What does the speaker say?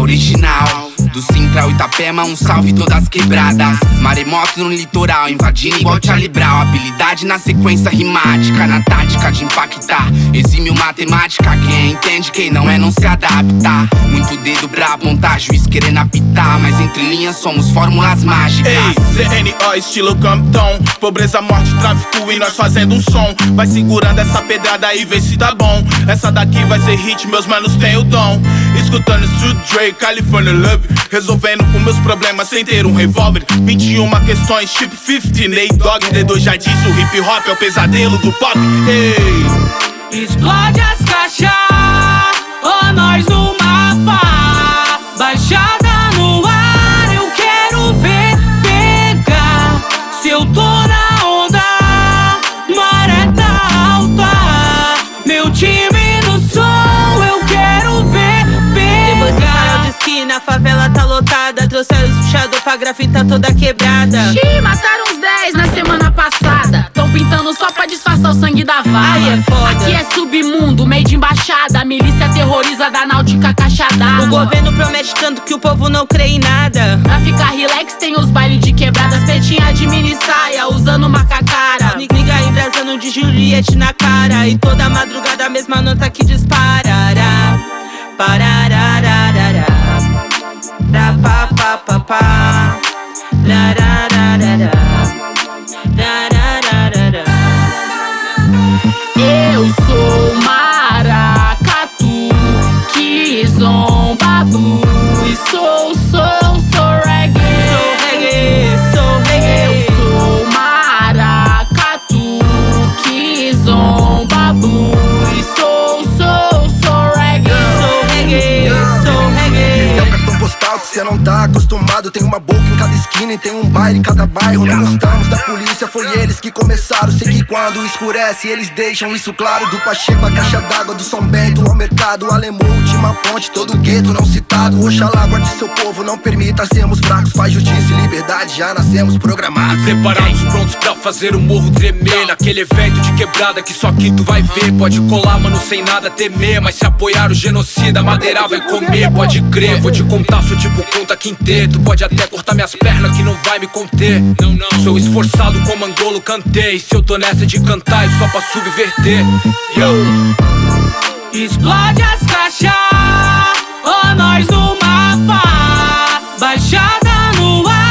original. Do Central Itapema, um salve todas quebradas. Maremoto no litoral, invadindo igual Charlie Brown. Habilidade na sequência rimática, na tática de impactar. Exímio matemática, quem entende, quem não é não se adapta. Muito dedo pra apontar, juiz querendo apitar. Mas entre linhas somos fórmulas mágicas. Ei, ZNO, estilo Campton Pobreza, morte, tráfico e nós fazendo um som. Vai segurando essa pedrada e vê se tá bom. Essa daqui vai ser hit, meus manos têm o dom. Escutando Street Dre, California Love. Resolvendo os meus problemas sem ter um revólver. 21 questões tipo 50 Nate Dogg, D2 já disse O hip hop é o pesadelo do pop. Ei. Explode as caixas Ó nós no mapa. Baixada no ar Eu quero ver pegar. Se eu tô na onda Maré tá alta. Meu time no som Eu quero ver Depois do farol pegar de esquina, a favela tá lotada. Trouxeram os puxador pra grafita toda quebrada. Xiii, mataram uns 10 na semana sangue da vala. Ai, é foda. Aqui é submundo, meio de embaixada. A milícia terroriza da náutica caixa O governo promete tanto que o povo não crê em nada Pra ficar relax, tem os bailes de quebradas. Pretinha de mini saia, usando macacara. Niga embrasando de Juliette na cara E toda madrugada a mesma nota que disparará Pararararará Ra pa pa pa pa não tá acostumado. Tem uma boca em cada esquina e tem um baile em cada bairro. Não gostamos da polícia, foi eles que começaram. Sei que quando escurece eles deixam isso claro. Do Pacheco a caixa d'água, do São Bento ao mercado. Alemão, última ponte, todo gueto não citado. Oxalá guarde seu povo, não permita. Sermos fracos Faz justiça e liberdade, já nascemos programados. Preparados, prontos pra fazer o morro tremer. Naquele evento de quebrada que só quem tu vai ver. Pode colar, mano, sem nada temer. Mas se apoiar o genocida, madeira vai comer. Pode crer, vou te contar, sou tipo conta quinteto. Pode até cortar minhas pernas que não vai me conter. Não, não, sou esforçado como Angolo cantei Se eu tô nessa de cantar é só pra subverter. Yo. Explode as caixas Ó nós no mapa Baixada no ar